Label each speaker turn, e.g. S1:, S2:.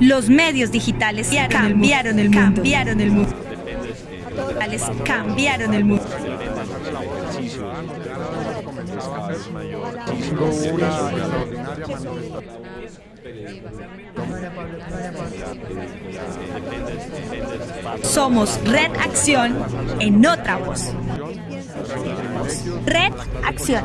S1: Los medios digitales cambiaron el mundo. Cambiaron el mundo. Cambiaron el mundo. Somos Red Acción en otra voz. Red Acción.